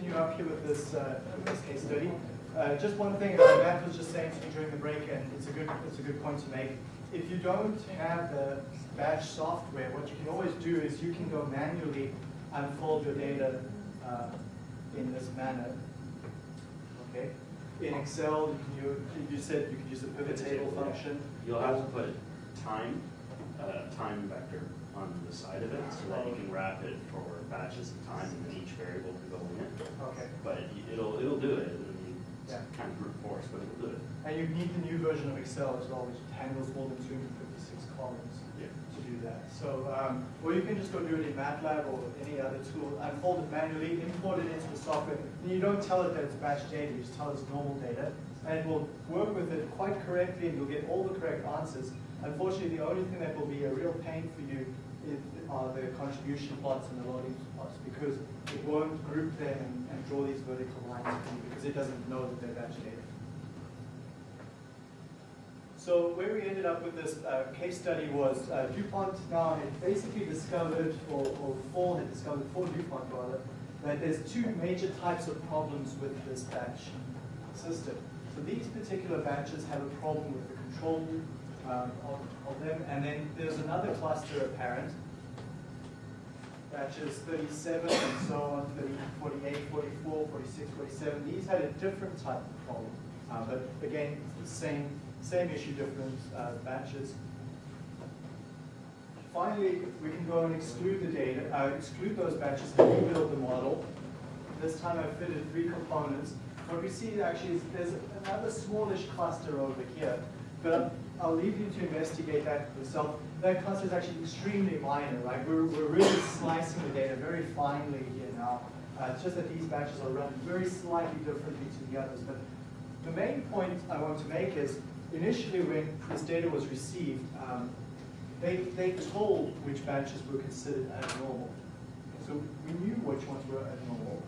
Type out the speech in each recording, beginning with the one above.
continue up here with this, uh, this case study. Uh, just one thing, uh, Matt was just saying to me during the break, and it's a good, it's a good point to make. If you don't have the batch software, what you can always do is you can go manually unfold your data uh, in this manner. Okay. In Excel, you, you said you could use the pivot table function. You'll have to put time, uh, time vector on the side of it so that you can wrap it for batches of time and then each variable can go in. Okay. But it- it'll, it'll do it. I mean, it's Yeah. kind of brute force, but it'll do it. And you need the new version of Excel as well, which handles more than 256 columns Yeah. to do that. So, um, or you can just go do it in MATLAB or any other tool, unfold it manually, import it into the software. And you don't tell it that it's batch data, you just tell it it's normal data. And it will work with it quite correctly and you'll get all the correct answers. Unfortunately, the only thing that will be a real pain for you is, are the contribution plots and the loading because it won't group them and, and draw these vertical lines because it doesn't know that they're batch data. So where we ended up with this uh, case study was uh, DuPont now had basically discovered, or, or Fall had discovered, for DuPont rather, that there's two major types of problems with this batch system. So these particular batches have a problem with the control um, of, of them, and then there's another cluster apparent, batches 37 and so on, 30, 48, 44, 46, 47. These had a different type of problem, uh, but again, the same, same issue, different uh, batches. Finally, we can go and exclude the data, uh, exclude those batches and rebuild the model. This time I've fitted three components. What we see actually is there's another smallish cluster over here, but I'll leave you to investigate that yourself. That cluster is actually extremely minor, right? We're, we're really slicing the data very finely here now. Uh, it's just that these batches are run very slightly differently to the others. But the main point I want to make is initially when this data was received, um, they, they told which batches were considered abnormal. So we knew which ones were abnormal.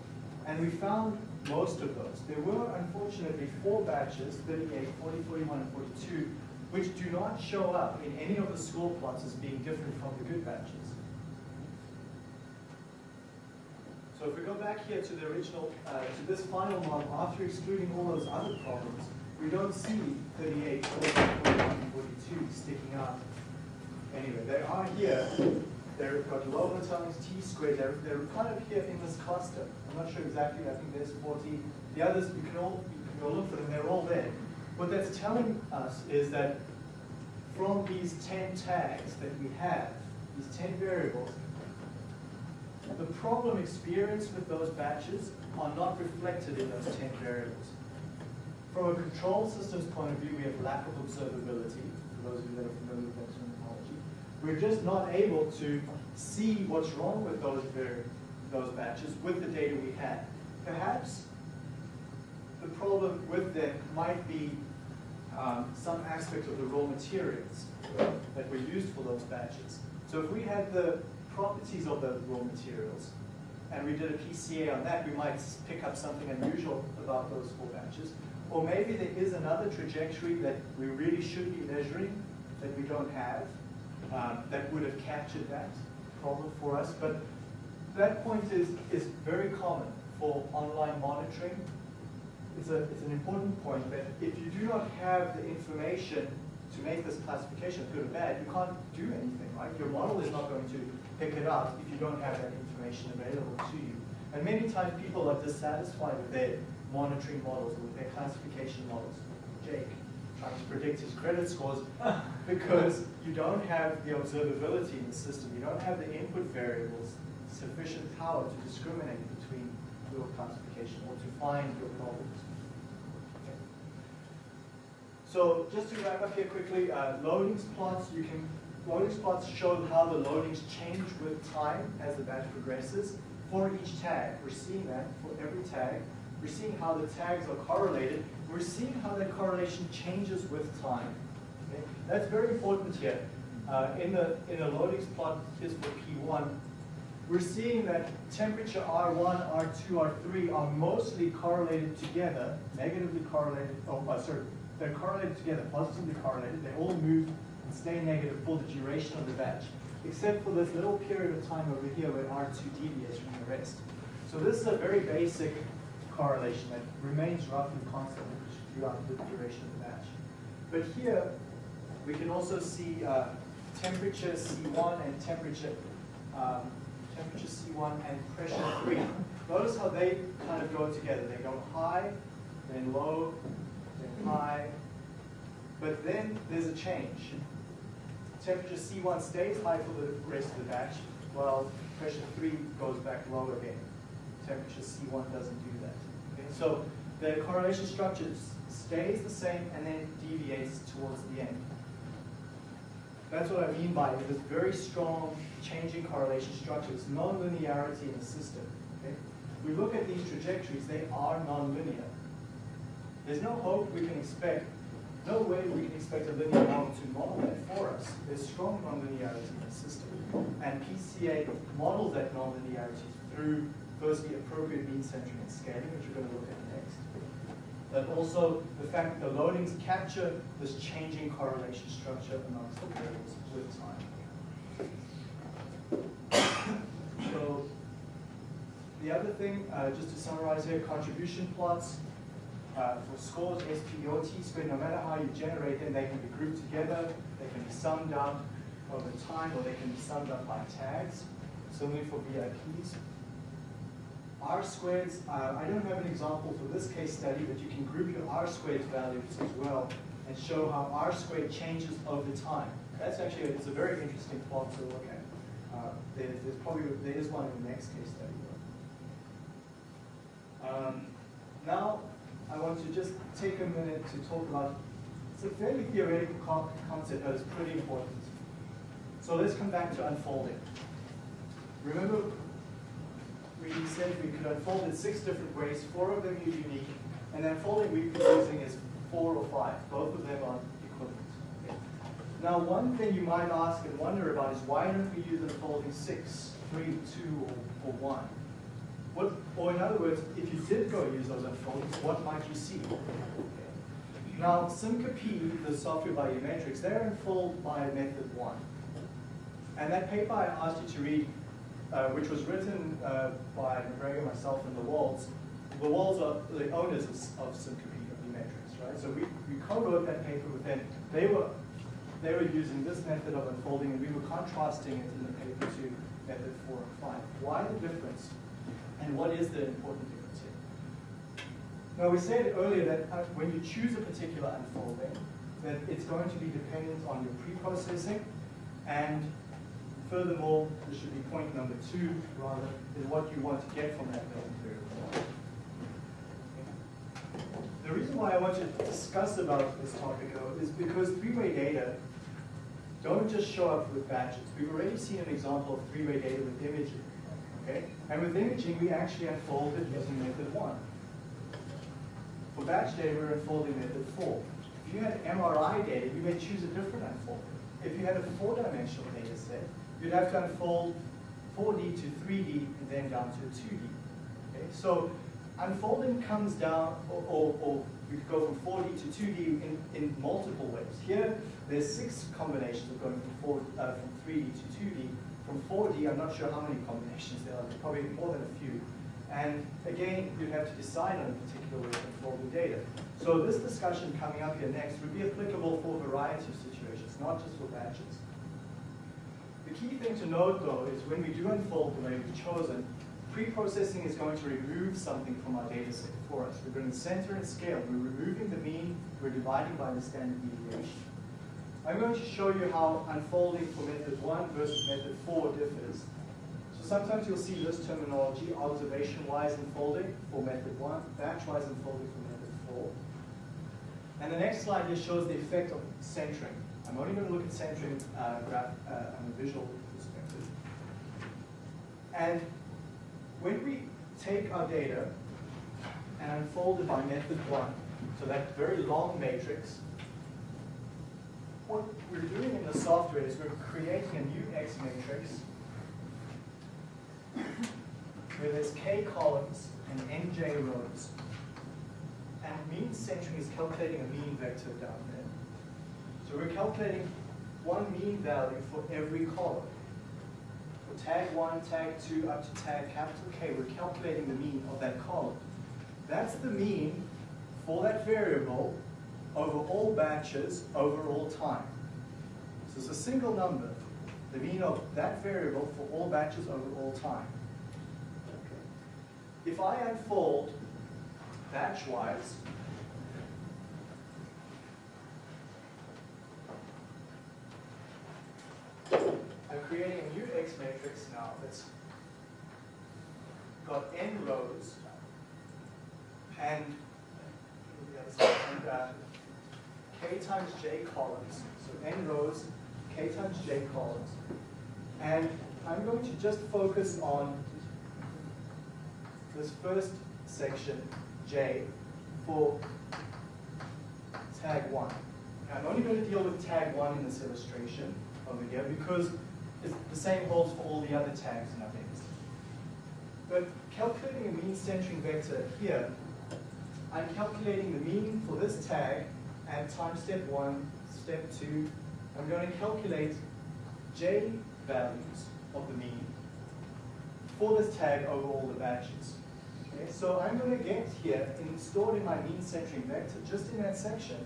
And we found most of those. There were, unfortunately, four batches, 38, 40, 41, and 42, which do not show up in any of the score plots as being different from the good batches. So if we go back here to the original, uh, to this final model, after excluding all those other problems, we don't see 38, 40, 41, 42 sticking out. Anyway, they are here. They've got low times t squared. They're, they're kind of here in this cluster. I'm not sure exactly. I think there's 40. The others, you can all, you can go look for them. They're all there. What that's telling us is that from these 10 tags that we have, these 10 variables, the problem experienced with those batches are not reflected in those 10 variables. From a control systems point of view, we have lack of observability, for those of you that are familiar with that terminology. We're just not able to see what's wrong with those, those batches with the data we have. Perhaps the problem with them might be um, some aspect of the raw materials that were used for those batches. So if we had the properties of the raw materials and we did a PCA on that, we might pick up something unusual about those four batches. Or maybe there is another trajectory that we really should be measuring that we don't have um, that would have captured that problem for us. But that point is, is very common for online monitoring it's, a, it's an important point that if you do not have the information to make this classification good or bad, you can't do anything, right? Your model is not going to pick it up if you don't have that information available to you. And many times people are dissatisfied with their monitoring models, or with their classification models. Jake, trying to predict his credit scores because you don't have the observability in the system. You don't have the input variables, sufficient power to discriminate between your classification or to find your problems. So just to wrap up here quickly, uh, loadings plots, you can, loadings plots show how the loadings change with time as the batch progresses. For each tag, we're seeing that for every tag. We're seeing how the tags are correlated. We're seeing how that correlation changes with time. Okay? That's very important here. Uh, in the in the loadings plot, is for P1, we're seeing that temperature R1, R2, R3 are mostly correlated together, negatively correlated, oh, uh, sorry, they're correlated together, positively correlated. They all move and stay negative for the duration of the batch, except for this little period of time over here where R2 deviates from the rest. So this is a very basic correlation that remains roughly constant throughout the duration of the batch. But here, we can also see uh, temperature C1 and temperature, um, temperature C1 and pressure 3. Notice how they kind of go together. They go high, then low, high. But then there's a change. Temperature C1 stays high for the rest of the batch, while pressure 3 goes back low again. Temperature C1 doesn't do that. Okay? So the correlation structure stays the same and then deviates towards the end. That's what I mean by this very strong changing correlation structure. It's nonlinearity in the system. Okay? We look at these trajectories, they are nonlinear. There's no hope we can expect, no way we can expect a linear model to model that for us. There's strong nonlinearity in the system. And PCA models that nonlinearity through firstly appropriate mean centering and scaling, which we're going to look at next. But also the fact that the loadings capture this changing correlation structure amongst the variables with time. So the other thing, uh, just to summarize here, contribution plots uh, for scores, SPE or T-squared, no matter how you generate them, they can be grouped together, they can be summed up over time, or they can be summed up by tags, similarly for VIPs. R squareds, uh, I don't have an example for this case study, but you can group your R squared values as well and show how R squared changes over time. That's actually, it's a very interesting plot to look at. Uh, there, there's probably, there is one in the next case study. Um, now, I want to just take a minute to talk about, it's a fairly theoretical con- concept, but it's pretty important. So let's come back to unfolding. Remember, we said we could unfold in six different ways, four of them are unique, and the unfolding been using is four or five. Both of them are equivalent. Okay. Now, one thing you might ask and wonder about is why don't we use unfolding six, three, two, or, or one? What, or in other words, if you did go use those unfoldings, what might you see? Now, SIMCA-P, the software by Umetrics, they're unfold by method one. And that paper I asked you to read, uh, which was written uh, by MacGregor, myself, and the Wolds, the Wolds are the owners of, of SIMCA-P metrics, right? So we, we co-wrote that paper with them. They were, they were using this method of unfolding, and we were contrasting it in the paper to method four and five. Why the difference? And what is the important difference here? Now, we said earlier that uh, when you choose a particular unfolding, that it's going to be dependent on your pre-processing, and furthermore, this should be point number two, rather, is what you want to get from that building variable. The reason why I want to discuss about this topic, though, is because three-way data don't just show up with batches. We've already seen an example of three-way data with imaging. Okay? And with imaging, we actually unfolded using method one. For batch data, we're unfolding method four. If you had MRI data, you may choose a different unfolding. If you had a four-dimensional data set, you'd have to unfold 4D to 3D and then down to 2D. Okay? So unfolding comes down, or, or, or could go from 4D to 2D in, in multiple ways. Here, there's six combinations of going from, four, uh, from 3D to 2D. From 4D, I'm not sure how many combinations there are, probably more than a few. And again, you'd have to decide on a particular way to unfold the data. So this discussion coming up here next would be applicable for a variety of situations, not just for batches. The key thing to note, though, is when we do unfold the way we've chosen, pre-processing is going to remove something from our data set for us. We're going to center and scale. We're removing the mean, we're dividing by the standard deviation. I'm going to show you how unfolding for method one versus method four differs. So sometimes you'll see this terminology, observation-wise unfolding for method one, batch-wise unfolding for method four. And the next slide just shows the effect of centering. I'm only going to look at centering uh, graph uh, on a visual perspective. And when we take our data and unfold it by method one, so that very long matrix, what we're doing in the software is we're creating a new X matrix where there's k columns and nj rows. And mean centering is calculating a mean vector down there. So we're calculating one mean value for every column. For tag one, tag two, up to tag capital K, we're calculating the mean of that column. That's the mean for that variable over all batches over all time. So it's a single number, the mean of that variable for all batches over all time. If I unfold batch-wise, I'm creating a new X matrix now that's got n rows and, the other side, and uh, k times j columns. So n rows, k times j columns. And I'm going to just focus on this first section, j, for tag one. I'm only going to deal with tag one in this illustration over here because the same holds for all the other tags in our data. But calculating a mean centering vector here, I'm calculating the mean for this tag and time step one, step two. I'm going to calculate j values of the mean for this tag over all the batches. Okay, so I'm going to get here, in, stored in my mean centering vector, just in that section,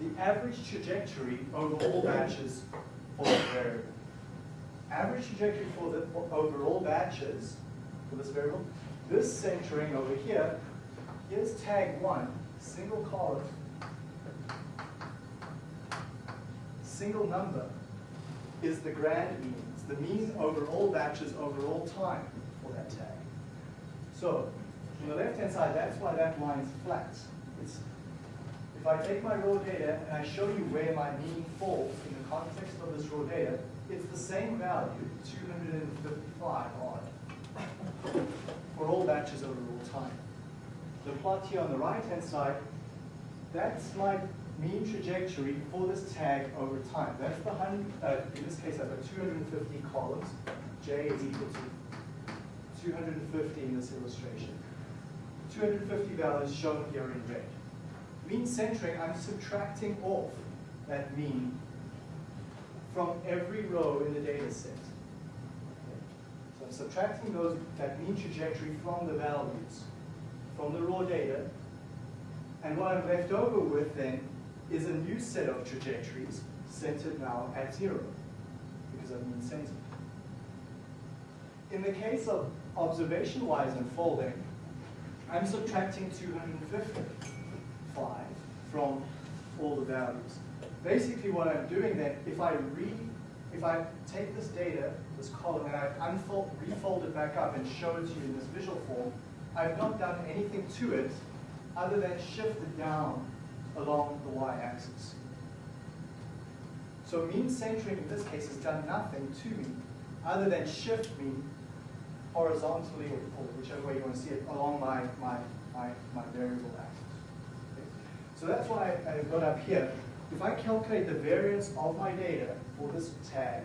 the average trajectory over all batches for the variable. Average trajectory for the over all batches for this variable. This centering over here, here's tag one, single column, single number is the grand mean. It's the mean over all batches over all time for that tag. So, on the left-hand side, that's why that line is flat. It's, if I take my raw data and I show you where my mean falls in the context of this raw data, it's the same value, 255 odd, for all batches over all time. The plot here on the right-hand side, that's my mean trajectory for this tag over time. That's the uh, in this case I've got 250 columns. J is equal to 250 in this illustration. 250 values shown here in red. Mean centering, I'm subtracting off that mean from every row in the data set. So I'm subtracting those, that mean trajectory from the values, from the raw data, and what I'm left over with then is a new set of trajectories centered now at zero, because I've mean centered. In the case of observation-wise unfolding, I'm subtracting 255 from all the values. Basically what I'm doing then, if I read, if I take this data, this column, and I unfold, refold it back up and show it to you in this visual form, I've not done anything to it other than shift it down along the y-axis. So mean centering in this case has done nothing to me other than shift me horizontally or, or whichever way you want to see it along my, my, my, my variable axis. Okay? So that's why I, I got up here. If I calculate the variance of my data for this tag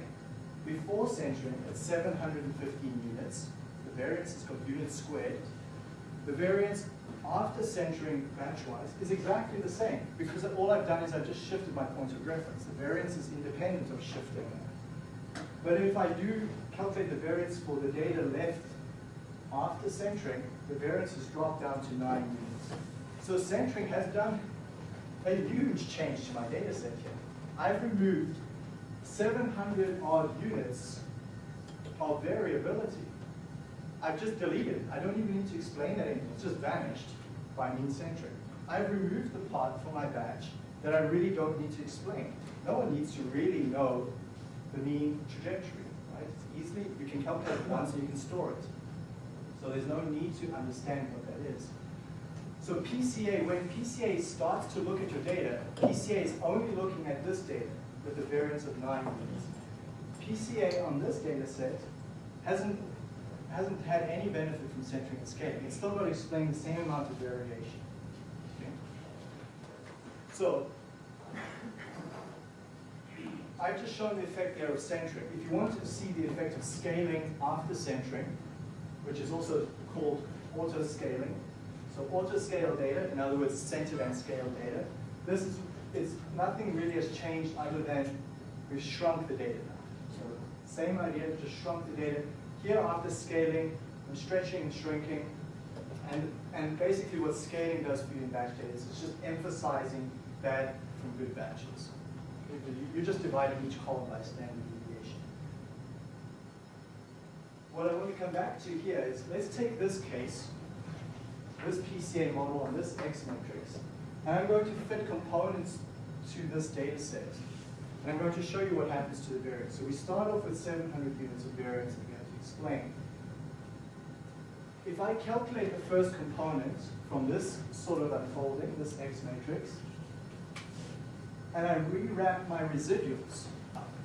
before centering at 715 units, the variance is called units squared. The variance after centering batch-wise is exactly the same because all I've done is I've just shifted my point of reference. The variance is independent of shifting that. But if I do calculate the variance for the data left after centering, the variance has dropped down to 9 units. So centering has done a huge change to my data set here. I've removed 700 odd units of variability. I've just deleted. I don't even need to explain that anymore. It's just vanished by mean centering. I've removed the part from my batch that I really don't need to explain. No one needs to really know the mean trajectory, right? It's easily, you can calculate it once and you can store it. So there's no need to understand what that is. So PCA, when PCA starts to look at your data, PCA is only looking at this data with a variance of nine units. PCA on this data set hasn't hasn't had any benefit from centering and scaling. It's still going to explain the same amount of variation. Okay? So, I've just shown the effect there of centering. If you want to see the effect of scaling after centering, which is also called auto-scaling, so auto-scale data, in other words, centered and scaled data, this is, it's, nothing really has changed other than we've shrunk the data now. So Same idea, just shrunk the data. Here after scaling, I'm stretching and shrinking. And, and basically what scaling does for you in batch data is it's just emphasizing bad from good batches. You- You're just dividing each column by standard deviation. What I want to come back to here is, let's take this case, this PCA model on this X matrix, and I'm going to fit components to this data set. And I'm going to show you what happens to the variance. So we start off with 700 units of variance explain. If I calculate the first component from this sort of unfolding, this X matrix, and I rewrap my residuals.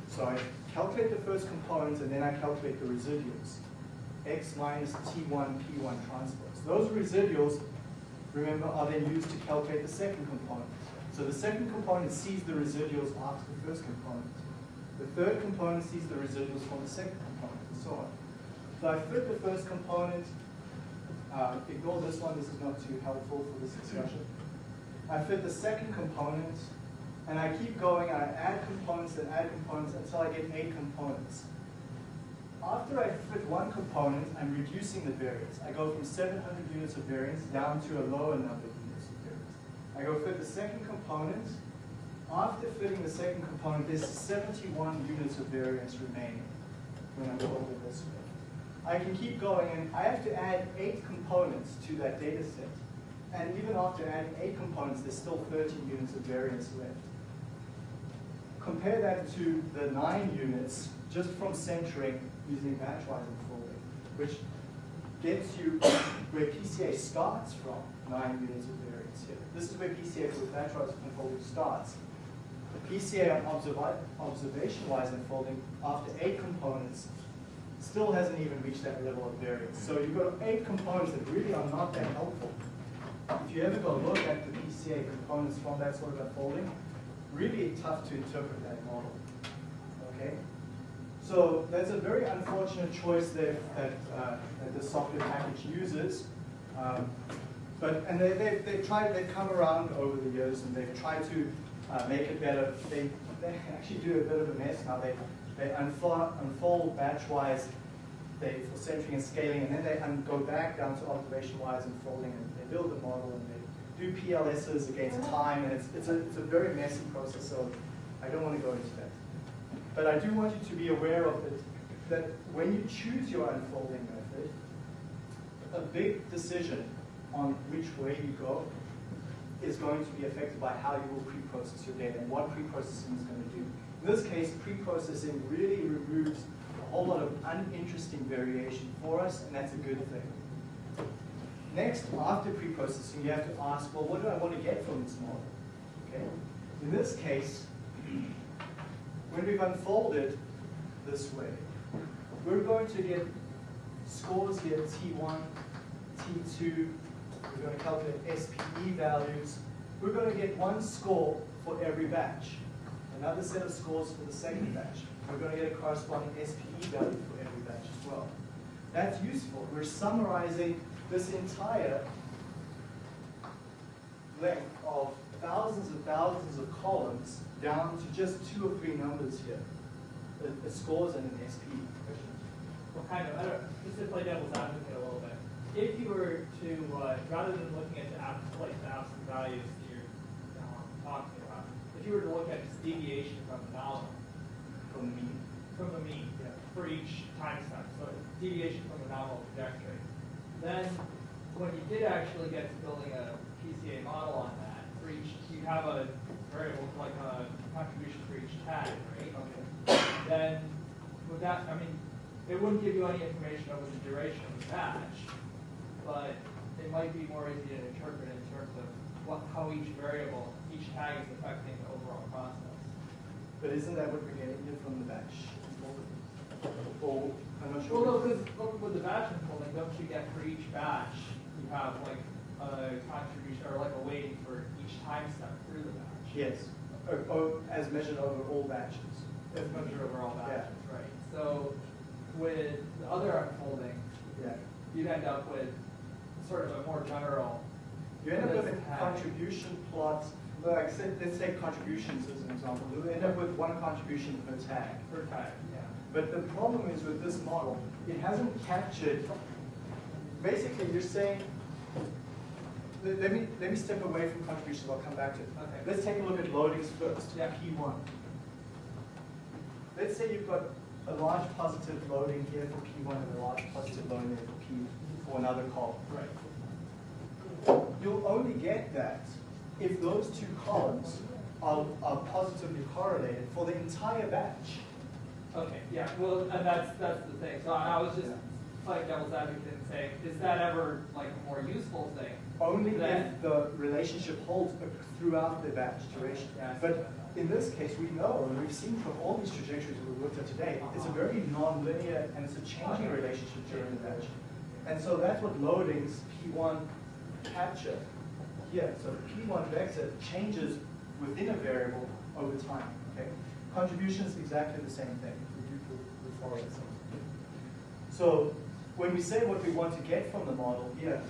So I calculate the first component and then I calculate the residuals. X minus T1, P1 transpose. Those residuals, remember, are then used to calculate the second component. So the second component sees the residuals after the first component. The third component sees the residuals from the second component, and so on. So I fit the first component, uh, ignore this one, this is not too helpful for this discussion. I fit the second component, and I keep going, and I add components and add components until I get eight components. After I fit one component, I'm reducing the variance. I go from 700 units of variance down to a lower number of units of variance. I go fit the second component. After fitting the second component, there's 71 units of variance remaining when I'm over this way. I can keep going, and I have to add eight components to that data set. And even after adding eight components, there's still 13 units of variance left. Compare that to the nine units just from centering using batchwise unfolding, which gets you where PCA starts from, nine units of variance here. This is where PCA with batchwise unfolding starts. The PCA on observi- observation-wise unfolding, after eight components, still hasn't even reached that level of variance. So you've got eight components that really are not that helpful. If you ever go look at the PCA components from that sort of unfolding, really tough to interpret that model. Okay? So that's a very unfortunate choice that, that, uh, that the software package uses. Um, but, and they, they, they've tried, they've come around over the years and they've tried to uh, make it better. They, they actually do a bit of a mess now. They, they unfold, unfold batch-wise they, for centering and scaling, and then they go back down to observation-wise unfolding, and they build the model, and they do PLSs against mm-hmm. time, and it's, it's, a, it's a very messy process, so I don't want to go into that. But I do want you to be aware of it, that when you choose your unfolding method, a big decision on which way you go is going to be affected by how you will pre-process your data and what pre-processing is going to do. In this case, pre-processing really removes whole lot of uninteresting variation for us, and that's a good thing. Next, after pre-processing, you have to ask, well, what do I want to get from this model? Okay. In this case, when we've unfolded this way, we're going to get scores here, T1, T2, we're going to calculate SPE values. We're going to get one score for every batch, another set of scores for the second batch. We're going to get a corresponding SPE value for every batch as well. That's useful. We're summarizing this entire length of thousands and thousands of columns down to just two or three numbers here, the, the scores and an SPE. Well, kind of, I don't, just to play devil's advocate a little bit. If you were to, uh, rather than looking at the abs, like absolute values that you're um, talking about, if you were to look at just deviation from the nominal, From the mean. from the mean, Yeah. for each time step, so deviation from the nominal trajectory, then when you did actually get to building a PCA model on that, for each, you have a variable, like a contribution for each tag, right? Okay. then with that, I mean, it wouldn't give you any information over the duration of the batch, but it might be more easy to interpret in terms of what, how each variable, each tag is affecting the. But isn't that what we're getting here from the batch? Or, I'm not sure. Well, no, sure. because with the batch unfolding, don't you get for each batch, you have like a contribution, or like a weighting for each time step through the batch? Yes, or, or as measured over all batches. If measured over all Yeah. batches, right? So with the other unfolding, Yeah. you'd end up with sort of a more general. You end up with a contribution plot, like, say- let's take contributions as an example. You end up with one contribution per tag. Per tag, yeah. But the problem is with this model, it hasn't captured, basically you're saying, let let me, let me step away from contributions, I'll come back to it. Okay. Let's take a look at loadings first, Yeah. P1. Let's say you've got a large positive loading here for P1 and a large positive loading there for P, for another column. Right. You'll only get that if those two columns are, are positively correlated for the entire batch. Okay, yeah, well, and that's, that's the thing, so I was just Yeah. playing devil's advocate and saying, is that ever like a more useful thing? Only if the relationship holds throughout the batch duration. Yeah, But in this case, we know, and we've seen from all these trajectories that we've looked at today, it's a uh-huh. very non-linear and it's a changing relationship during the batch. And so that's what loadings P1 capture here. So the P1 vector changes within a variable over time, okay? Contribution is exactly the same thing. So when we say what we want to get from the model here,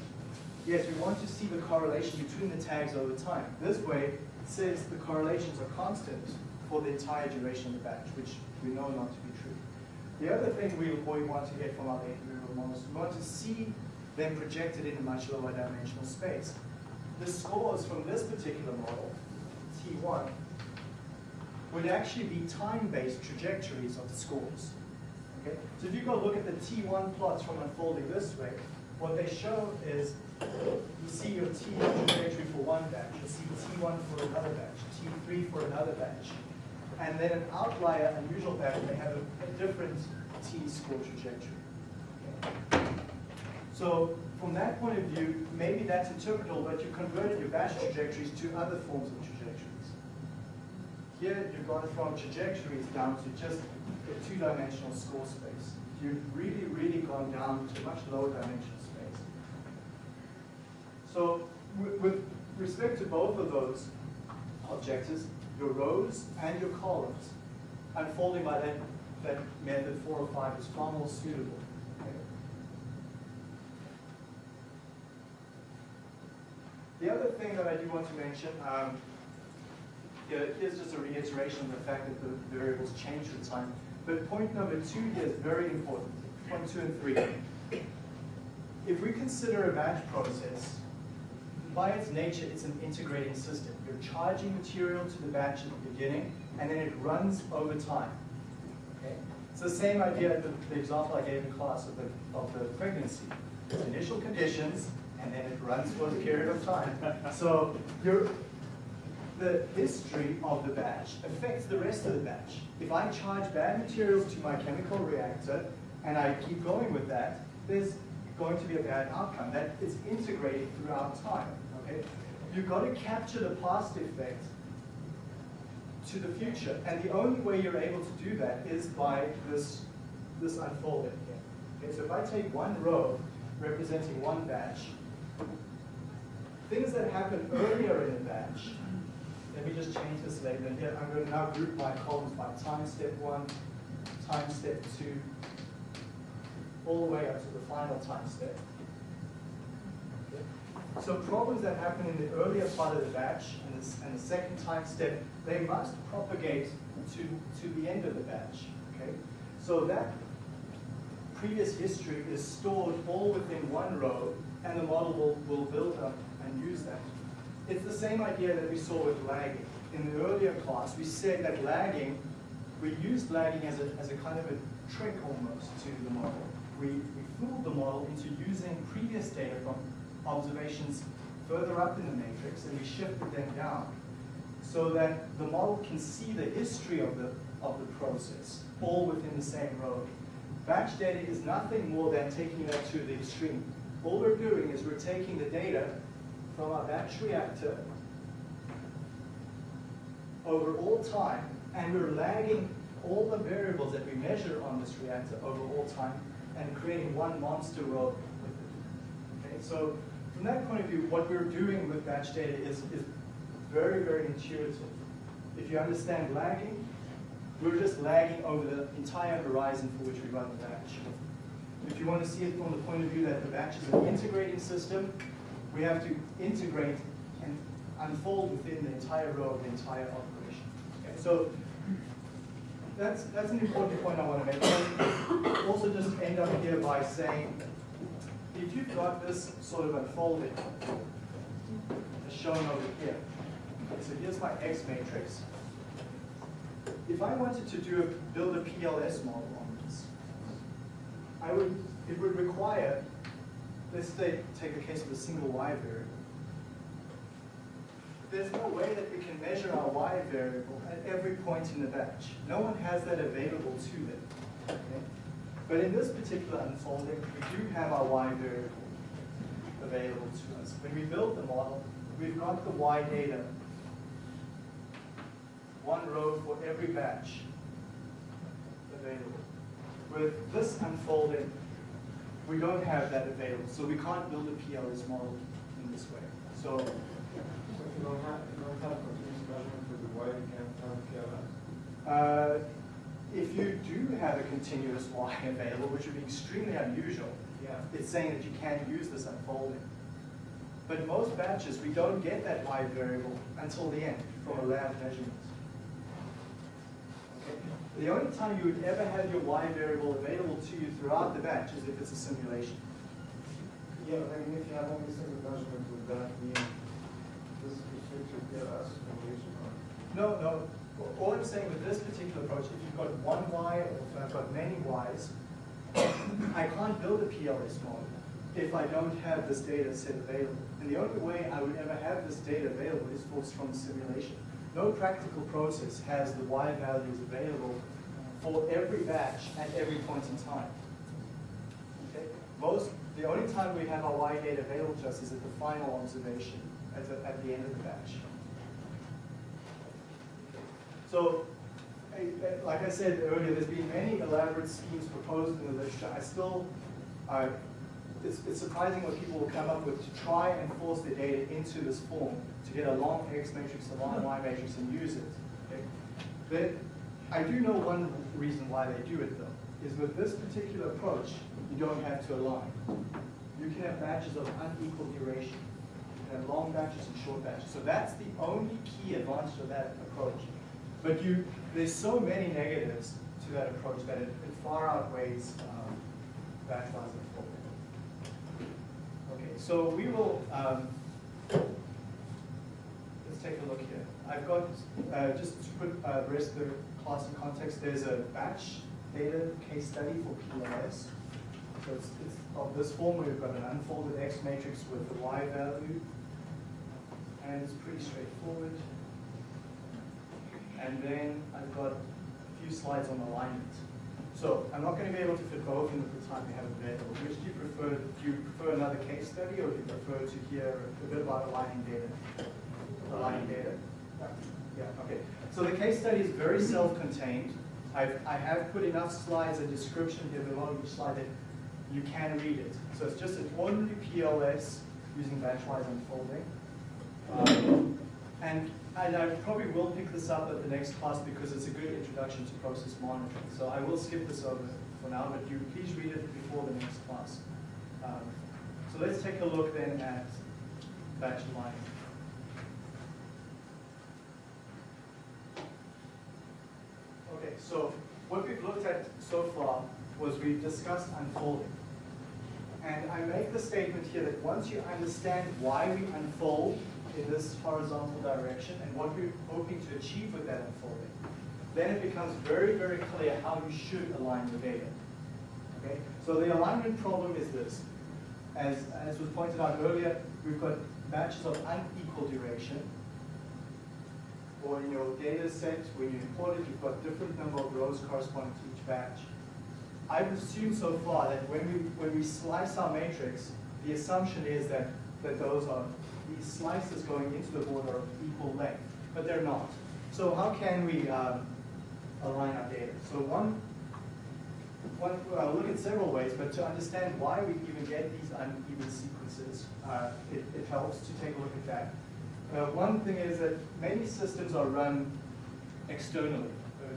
yes, we want to see the correlation between the tags over time. This way, since the correlations are constant for the entire duration of the batch, which we know not to be true. The other thing we, want to get from our variable models, we want to see them projected in a much lower dimensional space. The scores from this particular model, T1, would actually be time-based trajectories of the scores. Okay? So if you go look at the T1 plots from unfolding this way, what they show is you see your T1 trajectory for one batch, you see T1 for another batch, T3 for another batch. And then an outlier, unusual batch may have a, a different T-score trajectory. Okay? So from that point of view, maybe that's interpretable, but you converted your batch trajectories to other forms of trajectories. Here, you've gone from trajectories down to just a two-dimensional score space. You've really, really gone down to a much lower dimensional space. So with, with respect to both of those objectives, your rows and your columns, unfolding by that, that method four or five is far more suitable. okay? The other thing that I do want to mention, um, here's just a reiteration of the fact that the variables change with time. But point number two here is very important, point two and three. If we consider a batch process, by its nature, it's an integrating system. You're charging material to the batch at the beginning, and then it runs over time. Okay? It's the same idea, the, the example I gave in class of the, of the pregnancy. There's initial conditions, and then it runs for a period of time. So the history of the batch affects the rest of the batch. If I charge bad materials to my chemical reactor, and I keep going with that, there's going to be a bad outcome. That is integrated throughout time, okay? You've got to capture the past effect to the future. And the only way you're able to do that is by this, this unfolding here. Okay, so if I take one row representing one batch, things that happen earlier in the batch, let me just change this label here. I'm going to now group my columns by time step one, time step two, all the way up to the final time step. Okay. So problems that happen in the earlier part of the batch and the, and the second time step, they must propagate to, to the end of the batch. Okay? So that previous history is stored all within one row, and the model will, will build up and use that. It's the same idea that we saw with lagging. In the earlier class, we said that lagging, we used lagging as a, as a kind of a trick almost to the model. We, we fooled the model into using previous data from observations further up in the matrix, and we shifted them down so that the model can see the history of the, of the process, all within the same row. Batch data is nothing more than taking that to the extreme. All we're doing is we're taking the data from our batch reactor over all time, and we're lagging all the variables that we measure on this reactor over all time and creating one monster row with it. Okay, so from that point of view, what we're doing with batch data is, is very, very intuitive. If you understand lagging, we're just lagging over the entire horizon for which we run the batch. If you want to see it from the point of view that the batch is an integrating system, we have to integrate and unfold within the entire row of the entire operation. Okay, so that's, that's an important point I want to make. Also just end up here by saying, if you've got this sort of unfolding, as shown over here, okay, so here's my X matrix. If I wanted to do a, build a PLS model on this, I would, it would require, let's say, take a case of a single Y variable. There's no way that we can measure our Y variable at every point in the batch. No one has that available to them. okay? But in this particular unfolding, we do have our Y variable available to us. When we build the model, we've got the Y data, one row for every batch available. With this unfolding, we don't have that available, so we can't build a PLS model in this way. So So if you don't have, you don't have continuous measurement for the Y, you can't have PLS. Uh, If you do have a continuous Y available, which would be extremely unusual, Yeah. it's saying that you can't use this unfolding. But most batches, we don't get that Y variable until the end from a lab measurement. The only time you would ever have your Y variable available to you throughout the batch is if it's a simulation. Yeah, but I mean, if you have only single measurement, would that mean this is restricted to PLS simulation? No, no, all I'm saying with this particular approach, if you've got one Y or if I've got many Ys, I can't build a PLS model if I don't have this data set available. And the only way I would ever have this data available is from simulation. No practical process has the Y values available for every batch at every point in time. Okay? Most, the only time we have our Y data available to us is at the final observation, at the, at the end of the batch. So, like I said earlier, there's been many elaborate schemes proposed in the literature. I still, uh, it's, it's surprising what people will come up with to try and force the data into this form to get a long X matrix, a long Y matrix, and use it. Okay? But I do know one reason why they do it though, is with this particular approach, you don't have to align. You can have batches of unequal duration. You can have long batches and short batches. So that's the only key advantage of that approach. But you, there's so many negatives to that approach that it, it far outweighs um, batch wise so we will, um, let's take a look here. I've got, uh, just to put uh, the rest of the class in context, there's a batch data case study for PLS. So it's, it's of this form, where we've got an unfolded X matrix with the Y value. And it's pretty straightforward. And then I've got a few slides on alignment. So I'm not going to be able to fit both in the time we have available. Which do you prefer? Do you prefer another case study or do you prefer to hear a bit about aligning data? Aligning data? Yeah, okay. So the case study is very self-contained. I've, I have put enough slides and description here below each slide that you can read it. So it's just an ordinary PLS using batchwise unfolding. Um, and, and I probably will pick this up at the next class because it's a good introduction to process monitoring. So I will skip this over for now, but you please read it before the next class. Um, so let's take a look then at batch aligning. Okay, so what we've looked at so far was we've discussed unfolding. And I make the statement here that once you understand why we unfold in this horizontal direction and what we're hoping to achieve with that unfolding, then it becomes very, very clear how you should align the data. Okay? So the alignment problem is this. As, as was pointed out earlier, we've got batches of unequal duration. Or in your data set, when you import it, you've got different number of rows corresponding to each batch. I've assumed so far that when we, when we slice our matrix, the assumption is that, that those are, these slices going into the board are equal length, but they're not. So how can we um, align our data? So one, one, well, look at several ways, but to understand why we even get these uneven sequences, uh, it, it helps to take a look at that. Uh, one thing is that many systems are run externally.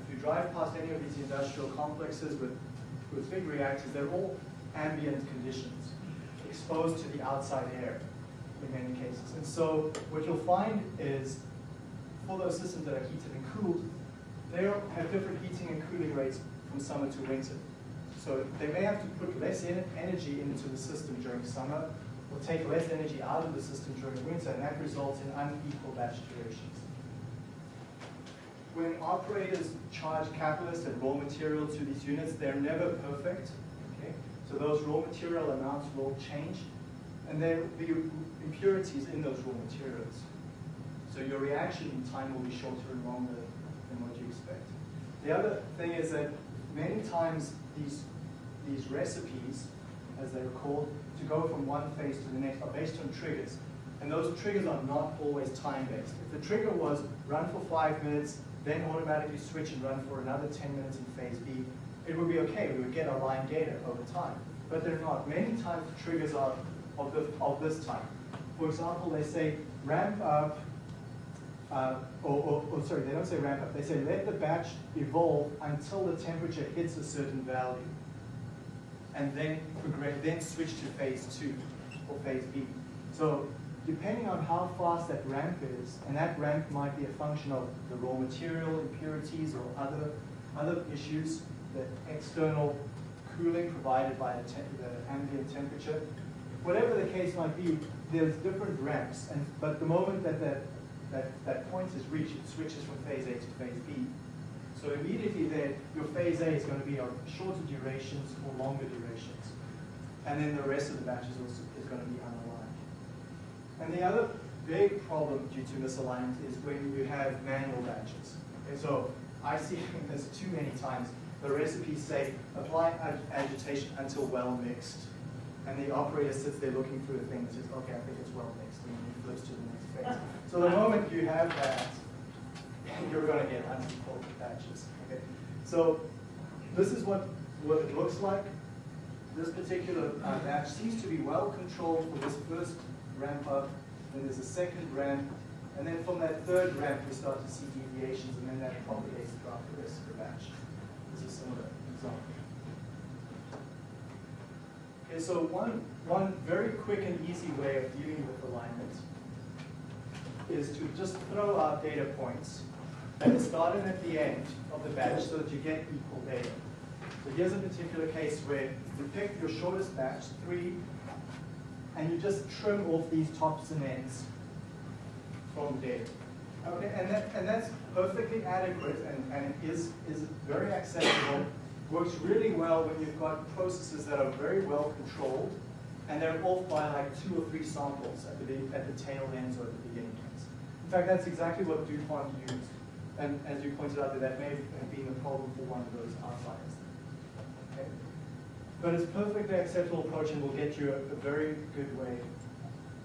If you drive past any of these industrial complexes with, with big reactors, they're all ambient conditions, exposed to the outside air in many cases. And so what you'll find is for those systems that are heated and cooled, they have different heating and cooling rates from summer to winter. So they may have to put less energy into the system during summer, or take less energy out of the system during winter, and that results in unequal batch durations. When operators charge catalyst and raw material to these units, they're never perfect, okay? So those raw material amounts will change, and there will be impurities in those raw materials. So your reaction time will be shorter and longer than what you expect. The other thing is that many times these, these recipes, as they're called, to go from one phase to the next are based on triggers. And those triggers are not always time-based. If the trigger was run for five minutes, then automatically switch and run for another 10 minutes in phase B, it would be okay. We would get line data over time. But they're not. Many times the triggers are of, the, of this type. For example, they say ramp up uh, or, or, or sorry, they don't say ramp up. They say let the batch evolve until the temperature hits a certain value, and then progress, then switch to phase two or phase B. So depending on how fast that ramp is, and that ramp might be a function of the raw material impurities or other other issues, the external cooling provided by the, the ambient temperature, whatever the case might be, there's different ramps, and but the moment that that that, that point is reached, it switches from phase A to phase B. So immediately there, your phase A is going to be of shorter durations or longer durations. And then the rest of the batches also is going to be unaligned. And the other big problem due to misalignment is when you have manual batches. Okay, so I see this too many times. The recipes say apply ag- agitation until well mixed. And the operator sits there looking through the thing and says, okay, I think it's well mixed, and then he flips to the next phase. So the moment you have that, you're going to get unequal batches. Okay? So this is what, what it looks like. This particular uh, batch seems to be well controlled for this first ramp up, then there's a second ramp, and then from that third ramp we start to see deviations, and then that propagates throughout the rest of the batch. This is a similar example. Okay, so one, one very quick and easy way of dealing with alignment is to just throw out data points at the start and at the end of the batch so that you get equal data. So here's a particular case where you pick your shortest batch, three, and you just trim off these tops and ends from data. Okay, and that, and that's perfectly adequate and, and it is, is very acceptable. Works really well when you've got processes that are very well controlled and they're off by like two or three samples at the, at the tail ends or at the beginning ends. In fact, that's exactly what DuPont used. And as you pointed out, that may have been a problem for one of those outliers. Okay? But it's perfectly acceptable approach and will get you a, a very good way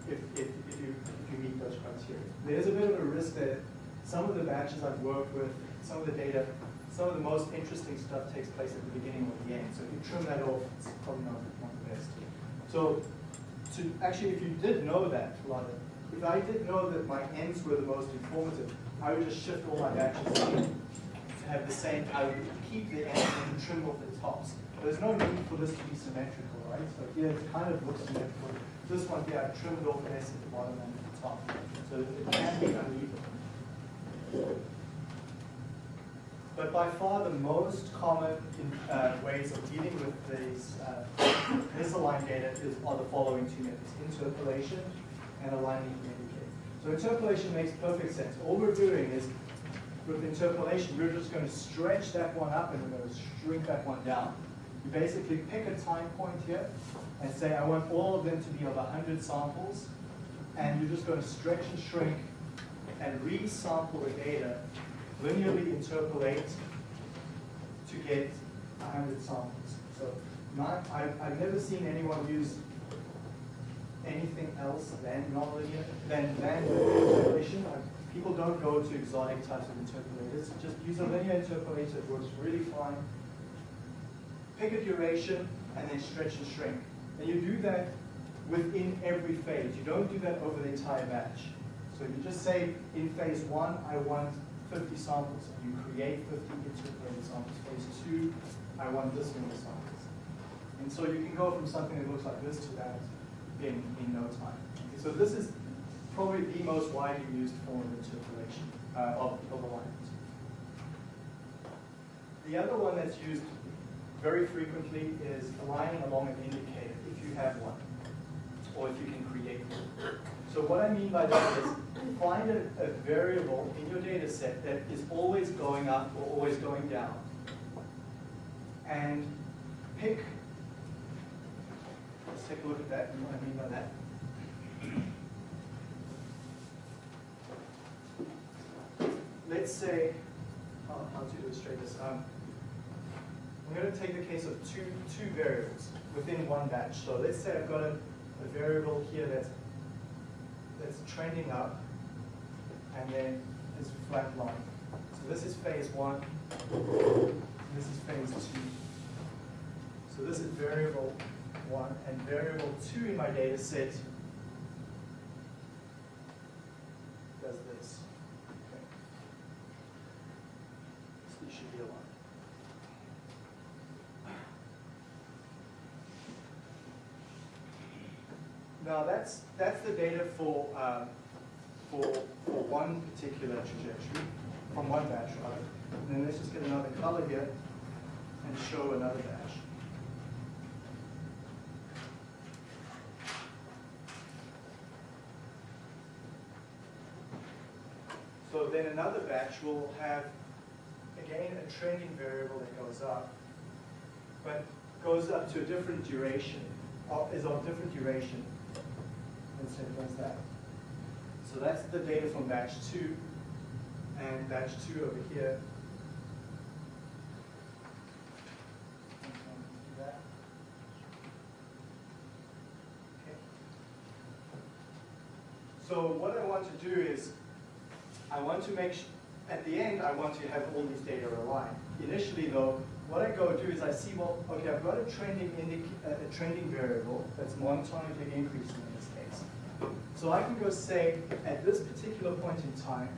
if, if, if, you, if you meet those criteria. There's a bit of a risk that some of the batches I've worked with, some of the data, some of the most interesting stuff takes place at the beginning or the end. So if you trim that off, it's probably not, not the best. So to actually, if you did know that, if I did know that my ends were the most informative, I would just shift all my batches to have the same, I would keep the ends and trim off the tops. There's no need for this to be symmetrical, right? So here it kind of looks symmetrical. This one here, I trimmed off less at the bottom and at the top. So it can be uneven. But by far the most common uh, ways of dealing with these uh, misaligned data is, are the following two methods, interpolation and aligning indicate. So interpolation makes perfect sense. All we're doing is, with interpolation, we're just going to stretch that one up and we're going to shrink that one down. You basically pick a time point here and say, I want all of them to be of 100 samples, and you're just going to stretch and shrink and re-sample the data, linearly interpolate to get 100 samples. So not, I've, I've never seen anyone use anything else than nonlinear, than, than interpolation. People don't go to exotic types of interpolators, just use a linear interpolator, it works really fine. Pick a duration and then stretch and shrink. And you do that within every phase. You don't do that over the entire batch. So you just say, in phase one, I want 50 samples. You create 50 interpolated samples. Phase two, I want this many samples. And so you can go from something that looks like this to that in, in no time. Okay, so this is probably the most widely used form of interpolation, uh, of, of alignment. The other one that's used very frequently is aligning along an indicator, if you have one, or if you can create one. So what I mean by that is, find a, a variable in your data set that is always going up or always going down. And pick, let's take a look at that, and what I mean by that. Let's say, how, how to illustrate this, um, I'm going to take the case of two, two variables within one batch. So let's say I've got a, a variable here that's, that's trending up, and then this flat line. So this is phase one, this is phase two. So this is variable one, and variable two in my data set does this. Should be. Now that's, that's the data for, um, for, for one particular trajectory, from one batch rather. And then let's just get another color here and show another batch. So then another batch will have, again, a trending variable that goes up, but goes up to a different duration, uh, is of different duration. Let's say it that. So that's the data from batch two, and batch two over here. Okay. So what I want to do is, I want to make, at the end, I want to have all these data aligned. Initially though, what I go do is I see, well, okay, I've got a trending a trending variable that's monotonically increasing in this case. So I can go say, at this particular point in time,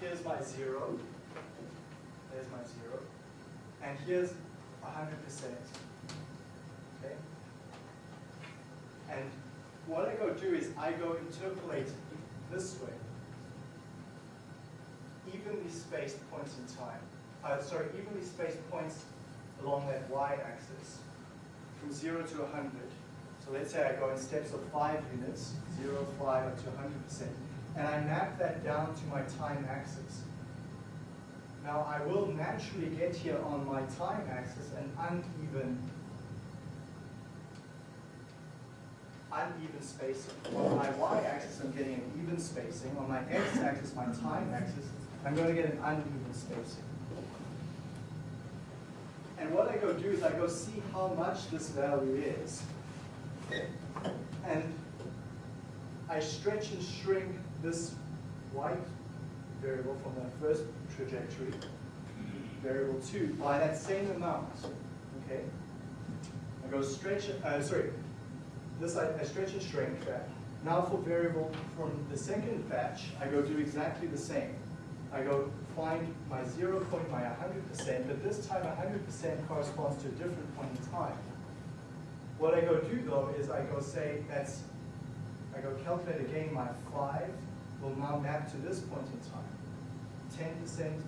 here's my zero, there's my zero, and here's hundred percent. Okay? And what I go do is I go interpolate this way, evenly spaced points in time. Uh, sorry, evenly spaced points along that y-axis from zero to 100. So let's say I go in steps of five units, zero, five, up to 100%, and I map that down to my time axis. Now I will naturally get here on my time axis an uneven uneven spacing. On my y-axis, I'm getting an even spacing. On my x-axis, my time axis, I'm going to get an uneven spacing. I go do is I go see how much this value is. And I stretch and shrink this white variable from that first trajectory, variable two, by that same amount. Okay? I go stretch, uh, sorry, this I, I stretch and shrink that. Now for variable from the second batch, I go do exactly the same. I go find my zero point, my 100%, but this time 100% corresponds to a different point in time. What I go do though is I go say that's, I go calculate again my five will now map to this point in time. 10%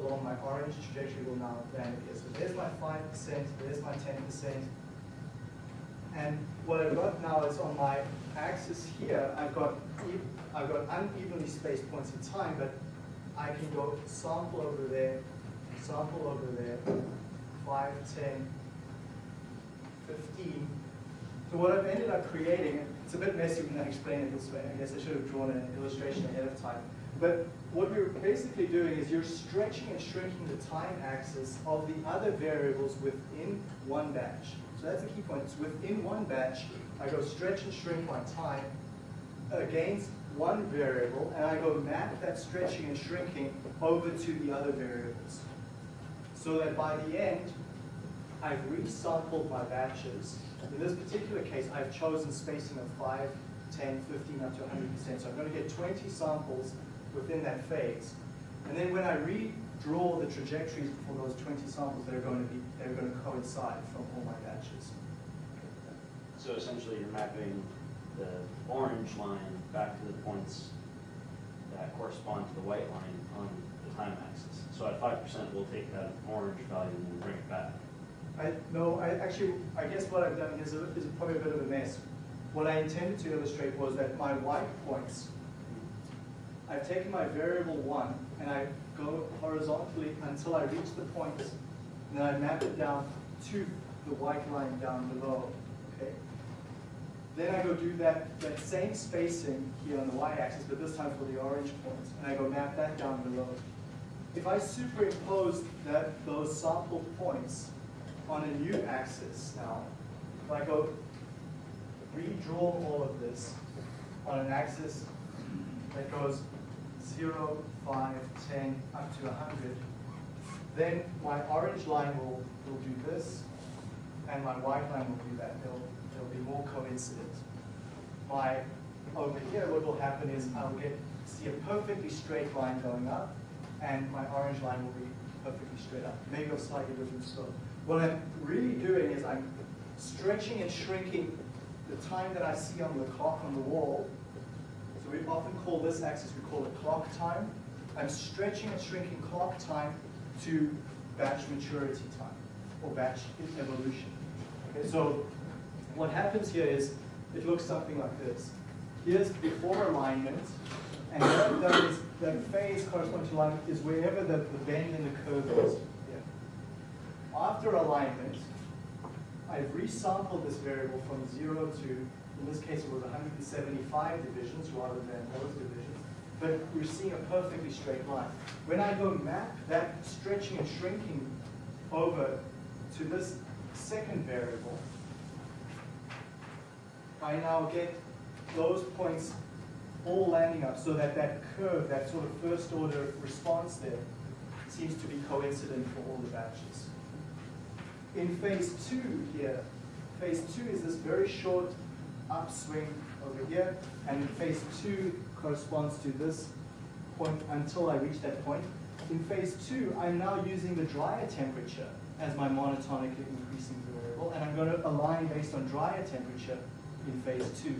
along my orange trajectory will now land here. So there's my 5%, there's my 10%, and what I've got now is on my axis here, I've got, I've got unevenly spaced points in time, but I can go sample over there, sample over there, 5, 10, 15. So what I've ended up creating, it's a bit messy when I explain it this way, I guess I should have drawn an illustration ahead of time. But what we're basically doing is you're stretching and shrinking the time axis of the other variables within one batch. So that's the key point. It's within one batch, I go stretch and shrink my time against one variable, and I go map that stretching and shrinking over to the other variables. So that by the end, I've resampled my batches. In this particular case, I've chosen spacing of 5, 10, 15, up to 100%. So I'm going to get 20 samples within that phase. And then when I redraw the trajectories for those 20 samples, they're going to be they're going to coincide from all my batches. So essentially, you're mapping the orange line back to the points that correspond to the white line on the time axis. So at five percent, we'll take that orange value and we'll bring it back. I, no, I actually, I guess what I've done is, is probably a bit of a mess. What I intended to illustrate was that my white points, I've taken my variable one and I go horizontally until I reach the points, point, and then I map it down to the white line down below? Then I go do that, that same spacing here on the y-axis, but this time for the orange points, and I go map that down below. If I superimpose that, those sample points on a new axis now, if I go redraw all of this on an axis that goes 0, 5, 10, up to 100, then my orange line will, will do this, and my white line will do that. They'll, more coincident. My, over here, what will happen is I'll get, see a perfectly straight line going up, and my orange line will be perfectly straight up, maybe a slightly different slope. What I'm really doing is I'm stretching and shrinking the time that I see on the clock on the wall. So we often call this axis, we call it clock time. I'm stretching and shrinking clock time to batch maturity time, or batch evolution. Okay, so what happens here is, it looks something like this. Here's before alignment, and what I've done is, the phase corresponding to alignment is wherever the, the bend in the curve is. here. After alignment, I've resampled this variable from zero to, in this case it was 175 divisions rather than those divisions, but we're seeing a perfectly straight line. When I go map that stretching and shrinking over to this second variable, I now get those points all landing up so that that curve, that sort of first order response there, seems to be coincident for all the batches. In phase two here, phase two is this very short upswing over here, and phase two corresponds to this point until I reach that point. In phase two, I'm now using the dryer temperature as my monotonically increasing variable, and I'm going to align based on dryer temperature in phase two.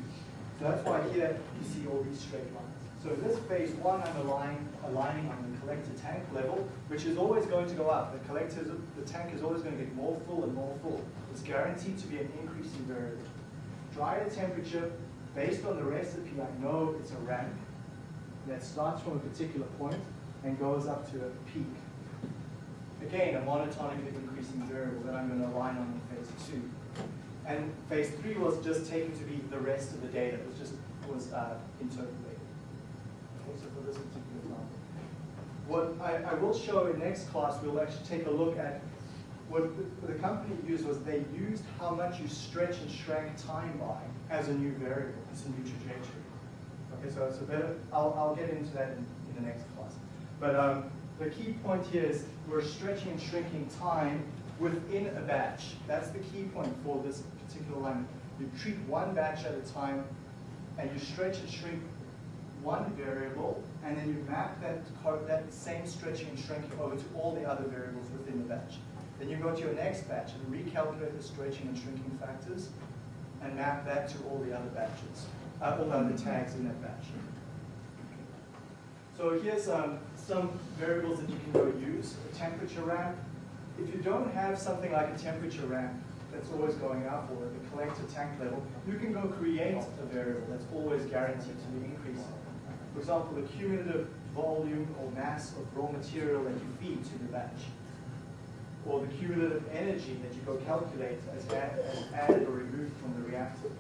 So that's why here you see all these straight lines. So this phase one, I'm aligning, aligning on the collector tank level, which is always going to go up. The collector, the tank is always going to get more full and more full. It's guaranteed to be an increasing variable. Dryer temperature, based on the recipe, I know it's a ramp that starts from a particular point and goes up to a peak. Again, a monotonically increasing variable that I'm going to align on in phase two. And phase three was just taken to be the rest of the data. It was just was uh, interpolated. Okay, so for this particular example. What I, I will show in next class, we'll actually take a look at what the, the company used was they used how much you stretch and shrank time by as a new variable, as a new trajectory. Okay, so it's a better, I'll, I'll get into that in, in the next class. But um, the key point here is we're stretching and shrinking time within a batch. That's the key point for this particular line. You treat one batch at a time, and you stretch and shrink one variable, and then you map that, that same stretching and shrinking over to all the other variables within the batch. Then you go to your next batch and recalculate the stretching and shrinking factors, and map that to all the other batches, uh, all the other tags in that batch. So here's um, some variables that you can go use. A temperature ramp. If you don't have something like a temperature ramp that's always going up or the collector tank level, you can go create a variable that's always guaranteed to be increasing. For example, the cumulative volume or mass of raw material that you feed to the batch. Or the cumulative energy that you go calculate as, add, as added or removed from the reactor.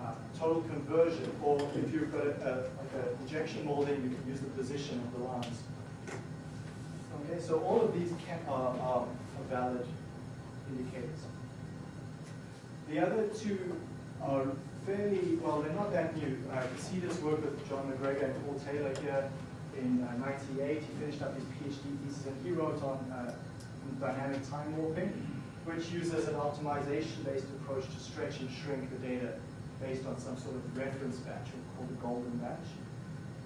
Uh, total conversion, or if you've got a, a, like an injection molding, you can use the position of the lines. Okay, so all of these can, are, are valid indicators. The other two are fairly, well, they're not that new. Uh, you see this work with John MacGregor and Paul Taylor here in uh, 98. He finished up his PhD thesis and he wrote on uh, dynamic time warping, which uses an optimization-based approach to stretch and shrink the data based on some sort of reference batch called the golden batch.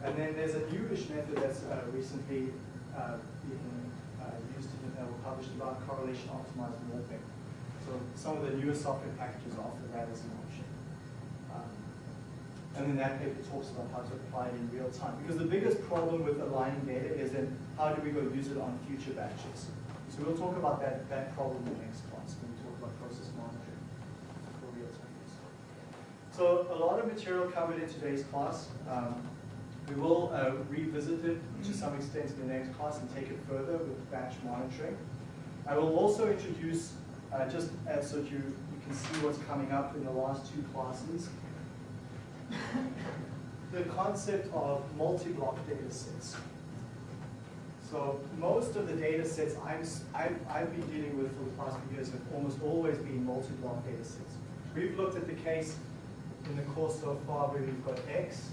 And then there's a newish method that's uh, recently uh, been uh, used in, uh, published about correlation optimized warping. So some of the newer software packages offer that as an option. Um, And then that paper talks about how to apply it in real time. Because the biggest problem with aligning data is then how do we go use it on future batches? So we'll talk about that, that problem in the next class when we talk about process monitoring for real time use. So a lot of material covered in today's class. Um, we will uh, revisit it to some extent in the next class and take it further with batch monitoring. I will also introduce, uh, just as so you, you can see what's coming up in the last two classes, the concept of multi-block data sets. So most of the data sets I'm, I've, I've been dealing with for the past few years have almost always been multi-block data sets. We've looked at the case in the course so far where we've got X.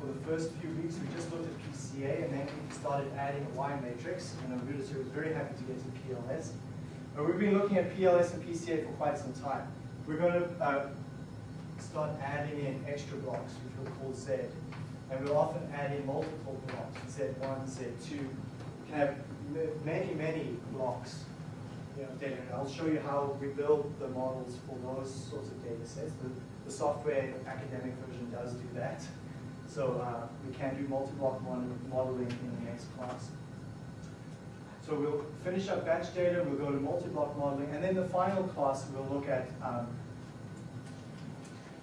For the first few weeks, we just looked at PCA and then we started adding a Y matrix. And I'm really was very happy to get to PLS. But we've been looking at PLS and PCA for quite some time. We're going to uh, start adding in extra blocks, which we'll call Z. And we'll often add in multiple blocks, Z1, Z2. You can have many, many blocks you know, data. And I'll show you how we build the models for those sorts of data sets. The, the software academic version does do that. So uh, we can do multi-block modeling in the next class. So we'll finish up batch data, we'll go to multi-block modeling, and then the final class we'll look at um,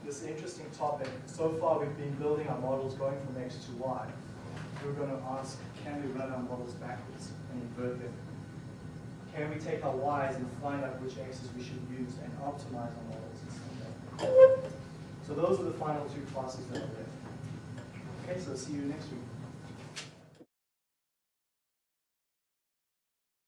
this interesting topic. So far we've been building our models going from X to Y. We're going to ask, can we run our models backwards and invert them? Can we take our Ys and find out which X's we should use and optimize our models in some way? So those are the final two classes that are left. Okay, so see you next week.